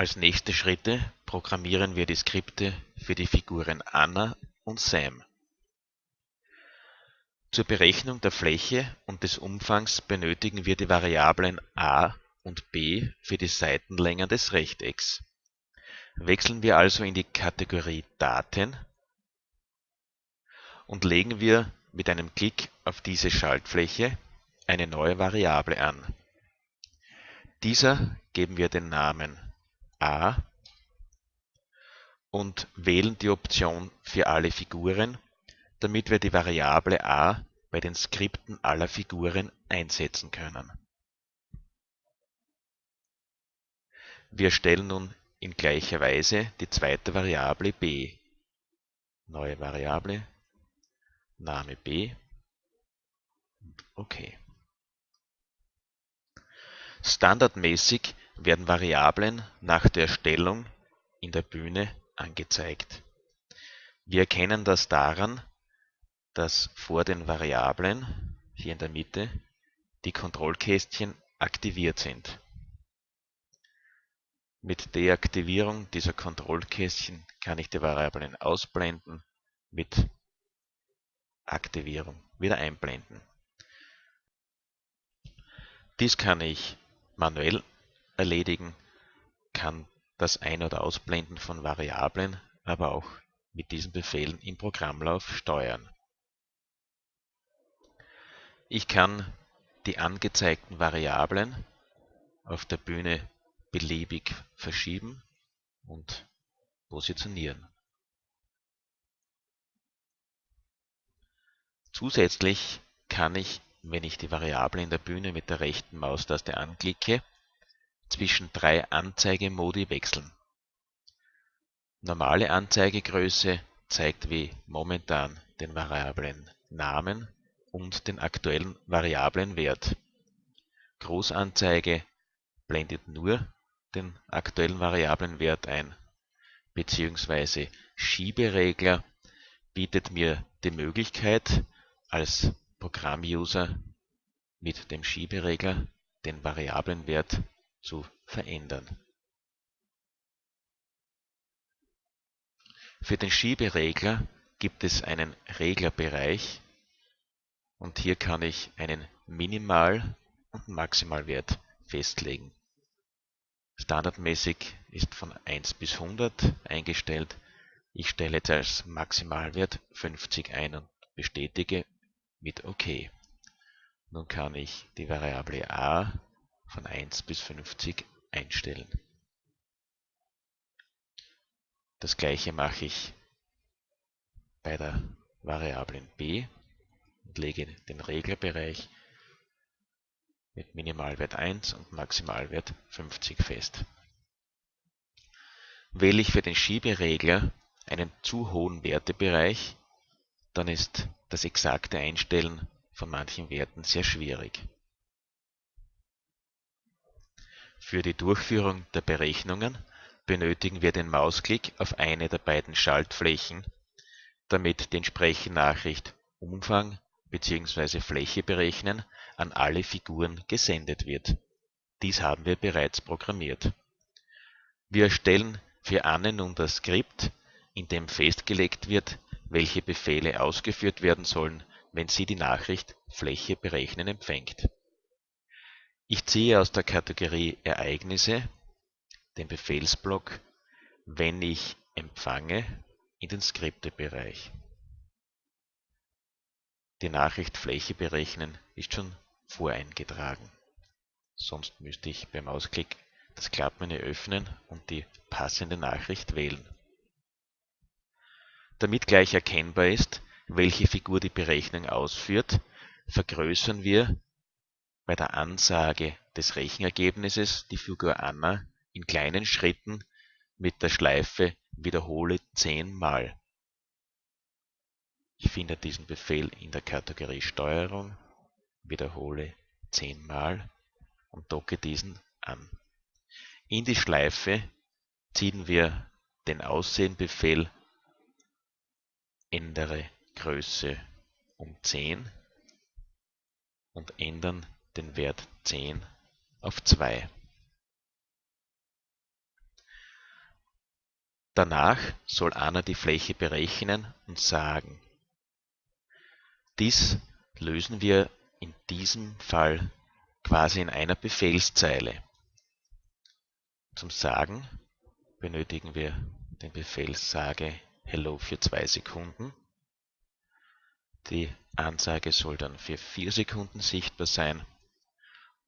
Als nächste Schritte programmieren wir die Skripte für die Figuren Anna und Sam. Zur Berechnung der Fläche und des Umfangs benötigen wir die Variablen a und b für die Seitenlängen des Rechtecks. Wechseln wir also in die Kategorie Daten und legen wir mit einem Klick auf diese Schaltfläche eine neue Variable an. Dieser geben wir den Namen a und wählen die Option für alle Figuren, damit wir die Variable a bei den Skripten aller Figuren einsetzen können. Wir stellen nun in gleicher Weise die zweite Variable b. Neue Variable, Name b, OK. Standardmäßig werden Variablen nach der Erstellung in der Bühne angezeigt. Wir erkennen das daran, dass vor den Variablen, hier in der Mitte, die Kontrollkästchen aktiviert sind. Mit Deaktivierung dieser Kontrollkästchen kann ich die Variablen ausblenden, mit Aktivierung wieder einblenden. Dies kann ich manuell erledigen, kann das Ein- oder Ausblenden von Variablen aber auch mit diesen Befehlen im Programmlauf steuern. Ich kann die angezeigten Variablen auf der Bühne beliebig verschieben und positionieren. Zusätzlich kann ich, wenn ich die Variable in der Bühne mit der rechten Maustaste anklicke, zwischen drei Anzeigemodi wechseln. Normale Anzeigegröße zeigt wie momentan den Variablen Namen und den aktuellen Variablenwert. Großanzeige blendet nur den aktuellen Variablenwert ein, beziehungsweise Schieberegler bietet mir die Möglichkeit, als Programmuser mit dem Schieberegler den Variablenwert zu verändern. Für den Schieberegler gibt es einen Reglerbereich und hier kann ich einen Minimal- und Maximalwert festlegen. Standardmäßig ist von 1 bis 100 eingestellt. Ich stelle jetzt als Maximalwert 50 ein und bestätige mit OK. Nun kann ich die Variable a von 1 bis 50 einstellen. Das gleiche mache ich bei der Variablen b und lege den Reglerbereich mit Minimalwert 1 und Maximalwert 50 fest. Wähle ich für den Schieberegler einen zu hohen Wertebereich, dann ist das exakte Einstellen von manchen Werten sehr schwierig. Für die Durchführung der Berechnungen benötigen wir den Mausklick auf eine der beiden Schaltflächen, damit die entsprechende Nachricht Umfang bzw. Fläche berechnen an alle Figuren gesendet wird. Dies haben wir bereits programmiert. Wir erstellen für Anne nun das Skript, in dem festgelegt wird, welche Befehle ausgeführt werden sollen, wenn sie die Nachricht Fläche berechnen empfängt. Ich ziehe aus der Kategorie Ereignisse den Befehlsblock Wenn ich empfange in den Skriptebereich. Die Nachricht Fläche berechnen ist schon voreingetragen. Sonst müsste ich beim Mausklick das Klappmenü öffnen und die passende Nachricht wählen. Damit gleich erkennbar ist, welche Figur die Berechnung ausführt, vergrößern wir bei der Ansage des Rechenergebnisses die Figur Anna in kleinen Schritten mit der Schleife Wiederhole zehnmal. Ich finde diesen Befehl in der Kategorie Steuerung, wiederhole zehnmal und docke diesen an. In die Schleife ziehen wir den Aussehen-Befehl ändere Größe um 10 und ändern den Wert 10 auf 2. Danach soll Anna die Fläche berechnen und sagen. Dies lösen wir in diesem Fall quasi in einer Befehlszeile. Zum Sagen benötigen wir den Befehl sage hello für zwei Sekunden. Die Ansage soll dann für vier Sekunden sichtbar sein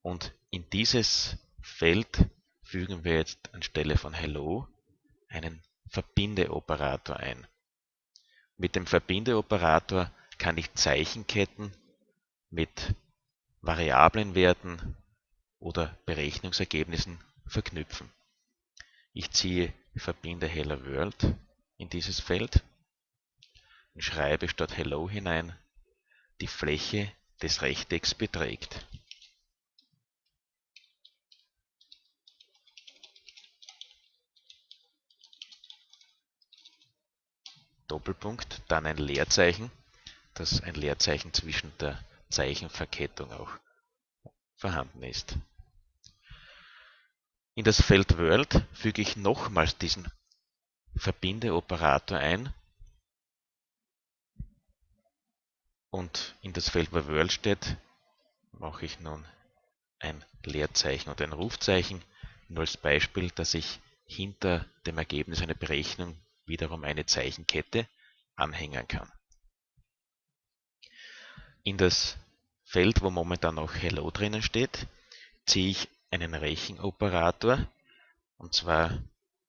und in dieses Feld fügen wir jetzt anstelle von hello einen Verbindeoperator ein. Mit dem Verbindeoperator kann ich Zeichenketten mit Variablenwerten oder Berechnungsergebnissen verknüpfen. Ich ziehe verbinde Hello World in dieses Feld und schreibe statt Hello hinein die Fläche des Rechtecks beträgt. Doppelpunkt, dann ein Leerzeichen, dass ein Leerzeichen zwischen der Zeichenverkettung auch vorhanden ist. In das Feld World füge ich nochmals diesen Verbindeoperator ein und in das Feld, wo World steht, mache ich nun ein Leerzeichen und ein Rufzeichen, nur als Beispiel, dass ich hinter dem Ergebnis einer Berechnung wiederum eine Zeichenkette anhängen kann. In das Feld, wo momentan noch Hello drinnen steht, ziehe ich einen Rechenoperator, und zwar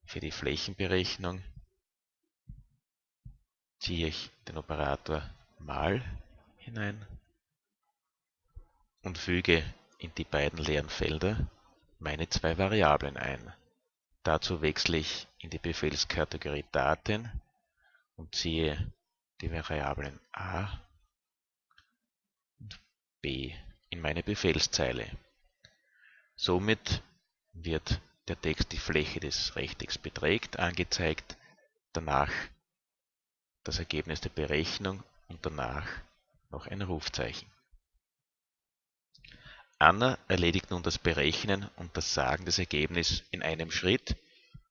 für die Flächenberechnung ziehe ich den Operator mal hinein und füge in die beiden leeren Felder meine zwei Variablen ein. Dazu wechsle ich in die Befehlskategorie Daten und ziehe die Variablen a und b in meine Befehlszeile. Somit wird der Text die Fläche des Rechtecks beträgt angezeigt, danach das Ergebnis der Berechnung und danach noch ein Rufzeichen. Anna erledigt nun das Berechnen und das Sagen des Ergebnisses in einem Schritt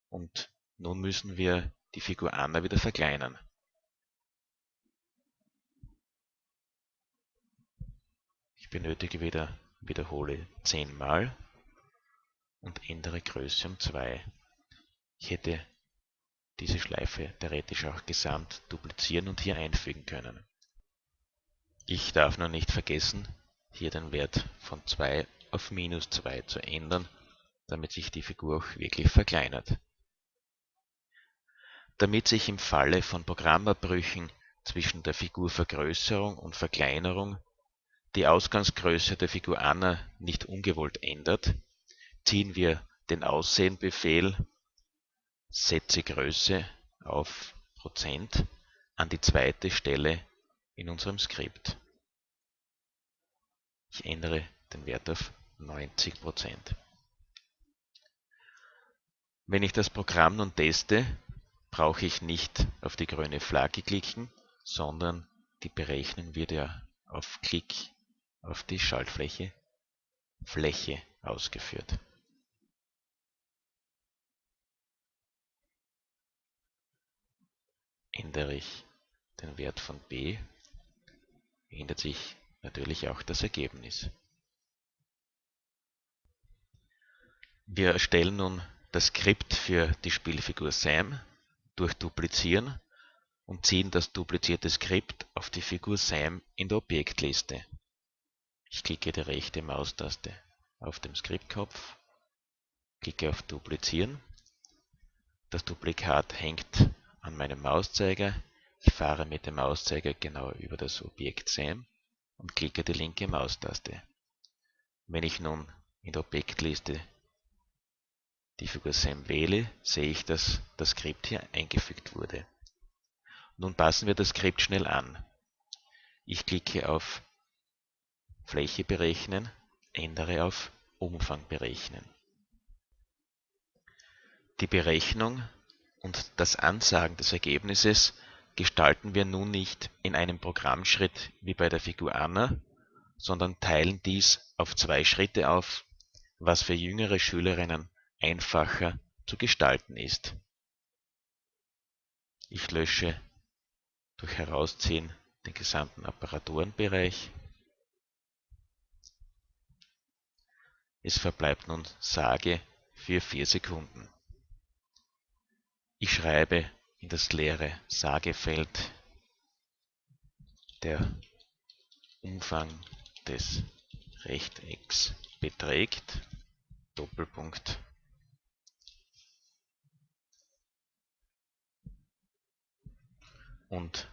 und nun müssen wir die Figur Anna wieder verkleinern. Ich benötige wieder, wiederhole zehnmal und ändere Größe um 2. Ich hätte diese Schleife theoretisch auch gesamt duplizieren und hier einfügen können. Ich darf nur nicht vergessen, hier den Wert von 2 auf minus 2 zu ändern, damit sich die Figur auch wirklich verkleinert. Damit sich im Falle von Programmabbrüchen zwischen der Figurvergrößerung und Verkleinerung die Ausgangsgröße der Figur Anna nicht ungewollt ändert, ziehen wir den Aussehen-Befehl Setze Größe auf Prozent an die zweite Stelle in unserem Skript. Ich ändere den Wert auf 90 Prozent. Wenn ich das Programm nun teste, brauche ich nicht auf die grüne Flagge klicken, sondern die Berechnung wird ja auf Klick auf die Schaltfläche Fläche ausgeführt. Ändere ich den Wert von b, ändert sich natürlich auch das Ergebnis. Wir erstellen nun das Skript für die Spielfigur Sam durch Duplizieren und ziehen das duplizierte Skript auf die Figur Sam in der Objektliste. Ich klicke die rechte Maustaste auf dem Skriptkopf, klicke auf Duplizieren. Das Duplikat hängt an meinem Mauszeiger. Ich fahre mit dem Mauszeiger genau über das Objekt Sam und klicke die linke Maustaste. Wenn ich nun in der Objektliste die Figur Sam wähle, sehe ich, dass das Skript hier eingefügt wurde. Nun passen wir das Skript schnell an. Ich klicke auf Fläche berechnen, ändere auf Umfang berechnen. Die Berechnung und das Ansagen des Ergebnisses gestalten wir nun nicht in einem Programmschritt wie bei der Figur Anna, sondern teilen dies auf zwei Schritte auf, was für jüngere Schülerinnen einfacher zu gestalten ist Ich lösche durch Herausziehen den gesamten Apparaturenbereich. Es verbleibt nun Sage für 4 Sekunden. Ich schreibe in das leere Sagefeld der Umfang des Rechtecks beträgt Doppelpunkt und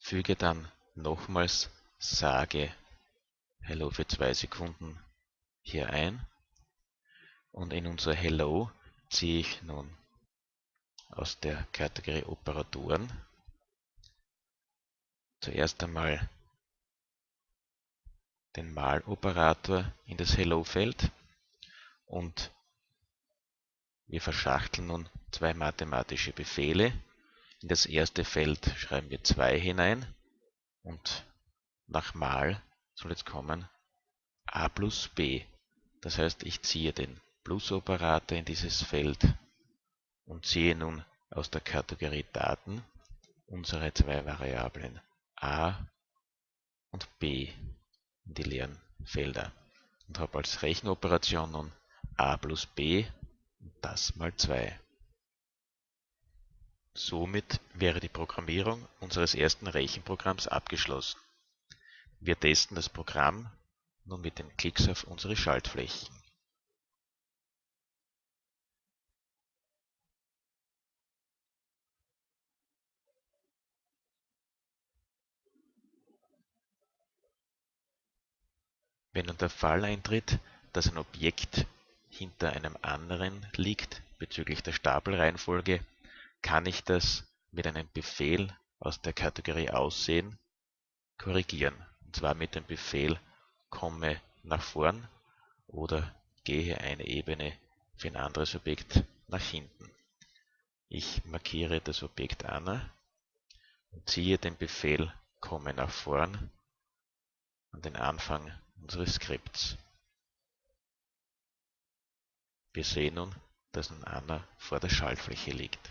füge dann nochmals sage Hello für zwei Sekunden hier ein und in unser Hello ziehe ich nun aus der Kategorie Operatoren zuerst einmal den Maloperator in das Hello-Feld und wir verschachteln nun zwei mathematische Befehle. In das erste Feld schreiben wir 2 hinein und nach Mal soll jetzt kommen a plus b. Das heißt, ich ziehe den Plus-Operator in dieses Feld und ziehe nun aus der Kategorie Daten unsere zwei Variablen a und b in die leeren Felder und habe als Rechenoperation nun a plus b und das mal 2. Somit wäre die Programmierung unseres ersten Rechenprogramms abgeschlossen. Wir testen das Programm nun mit den Klicks auf unsere Schaltflächen. Wenn nun der Fall eintritt, dass ein Objekt hinter einem anderen liegt bezüglich der Stapelreihenfolge, kann ich das mit einem Befehl aus der Kategorie Aussehen korrigieren. Und zwar mit dem Befehl komme nach vorn oder gehe eine Ebene für ein anderes Objekt nach hinten. Ich markiere das Objekt Anna und ziehe den Befehl komme nach vorn an den Anfang unseres Skripts. Wir sehen nun, dass nun Anna vor der Schaltfläche liegt